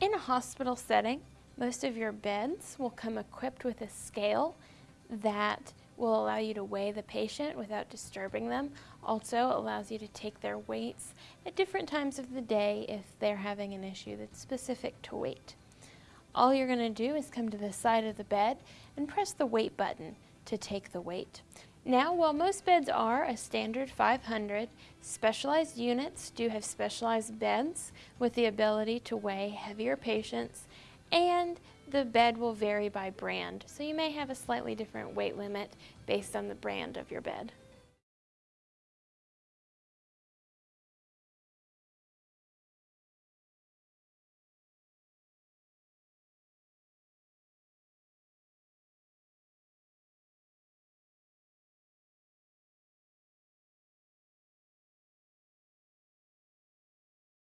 In a hospital setting, most of your beds will come equipped with a scale that will allow you to weigh the patient without disturbing them. Also allows you to take their weights at different times of the day if they're having an issue that's specific to weight. All you're going to do is come to the side of the bed and press the weight button to take the weight. Now, while most beds are a standard 500, specialized units do have specialized beds with the ability to weigh heavier patients and the bed will vary by brand. So you may have a slightly different weight limit based on the brand of your bed.